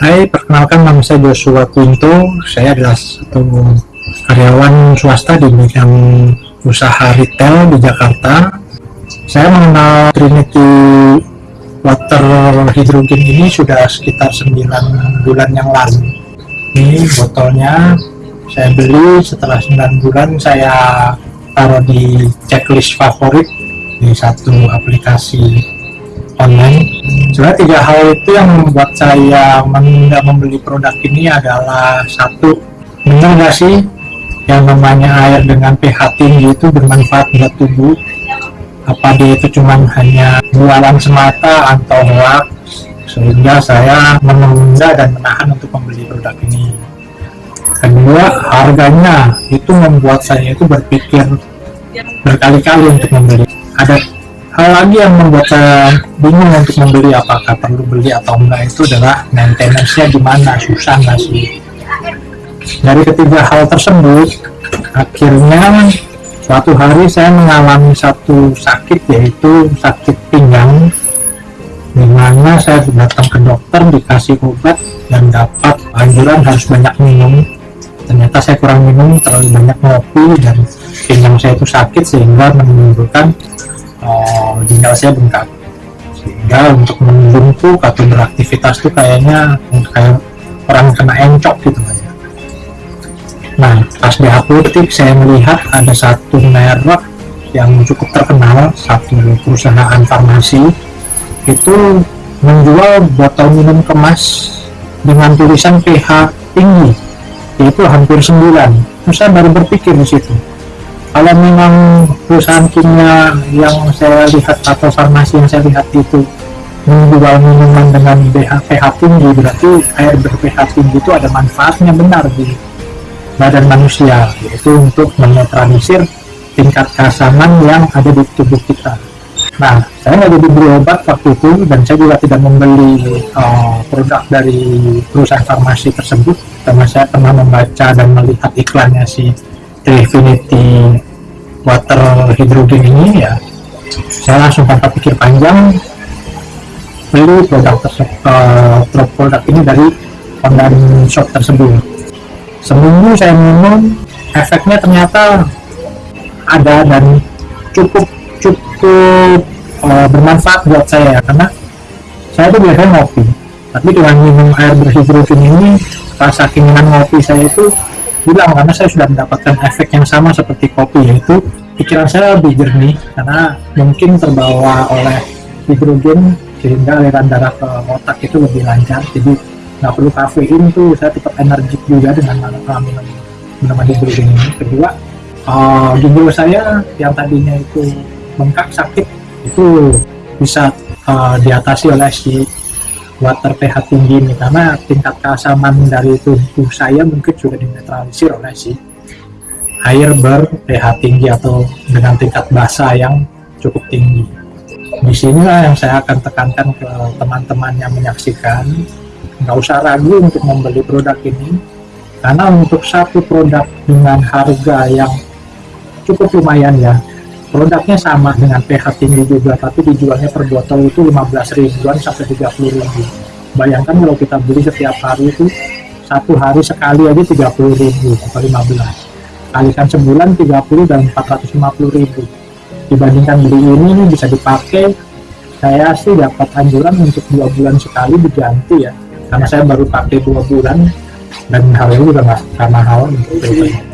Hai, perkenalkan nama saya Joshua Quinto. Saya adalah satu karyawan swasta di bidang usaha retail di Jakarta. Saya mengenal Trinity Water Hydrogen ini sudah sekitar 9 bulan yang lalu. Ini botolnya saya beli setelah 9 bulan saya taruh di checklist favorit di satu aplikasi online sebenarnya tiga hal itu yang membuat saya menunda membeli produk ini adalah satu benar nggak sih? Yang namanya air dengan pH tinggi itu bermanfaat buat tubuh. Apa dia itu cuman hanya jualan semata atau hoax? Sehingga saya menunda dan menahan untuk membeli produk ini. Kedua harganya itu membuat saya itu berpikir berkali-kali untuk membeli. Ada hal lagi yang membuat saya bingung untuk membeli apakah perlu beli atau enggak itu adalah maintenance-nya gimana susah nggak sih? Dari ketiga hal tersebut akhirnya suatu hari saya mengalami satu sakit yaitu sakit pinggang di mana saya datang ke dokter dikasih obat dan dapat anjuran harus banyak minum. Ternyata saya kurang minum terlalu banyak ngopi dan pinggang saya itu sakit sehingga menimbulkan ginjal saya bengkak sehingga untuk membungkuk atau beraktivitas tuh kayaknya kayak orang kena encok gitu aja nah pas di apotek saya melihat ada satu merek yang cukup terkenal satu perusahaan farmasi. Itu menjual botol minum kemas dengan tulisan pH tinggi yaitu hampir 9 terus saya baru berpikir di situ kalau memang perusahaan kimia yang saya lihat atau farmasi yang saya lihat itu menjual minuman dengan pH, pH tinggi berarti air ber-pH tinggi itu ada manfaatnya benar di badan manusia yaitu untuk menetralisir tingkat keasaman yang ada di tubuh kita. Nah saya nggak jadi obat waktu itu dan saya juga tidak membeli uh, produk dari perusahaan farmasi tersebut. Karena saya pernah membaca dan melihat iklannya si Trifinity water hidrogen ini ya. Saya langsung tanpa pikir panjang beli produk tersebut uh, produk ini dari online shop tersebut. Seminggu saya minum efeknya ternyata ada dan cukup cukup uh, bermanfaat buat saya karena saya tuh biasanya ngopi. Tapi dengan minum air berhidrogen ini rasa keinginan ngopi saya itu bilang karena saya sudah mendapatkan efek yang sama seperti kopi yaitu pikiran saya lebih jernih karena mungkin terbawa oleh hidrogen sehingga aliran darah ke otak itu lebih lancar. Jadi nggak perlu kafein tuh saya tetap energik juga dengan minum minuman hidrogen ini. Kedua uh, ginjal saya yang tadinya itu bengkak sakit itu bisa uh, diatasi oleh si water pH tinggi ini. Karena tingkat keasaman dari tubuh saya mungkin sudah dinetralisir oleh si air ber pH tinggi atau dengan tingkat basa yang cukup tinggi. Di sinilah yang saya akan tekankan ke teman-teman yang menyaksikan. Nggak usah ragu untuk membeli produk ini. Karena untuk satu produk dengan harga yang cukup lumayan ya produknya sama dengan pH tinggi juga tapi dijualnya per botol itu 15 ribuan sampai 30 ribu. Bayangkan kalau kita beli setiap hari itu satu hari sekali aja 30 ribu atau 15 kalikan sebulan 30 dan 450 ribu. Dibandingkan beli ini bisa dipakai. Saya sih dapat anjuran untuk dua bulan sekali diganti ya. Karena saya baru pakai dua bulan dan harganya juga nggak mahal. untuk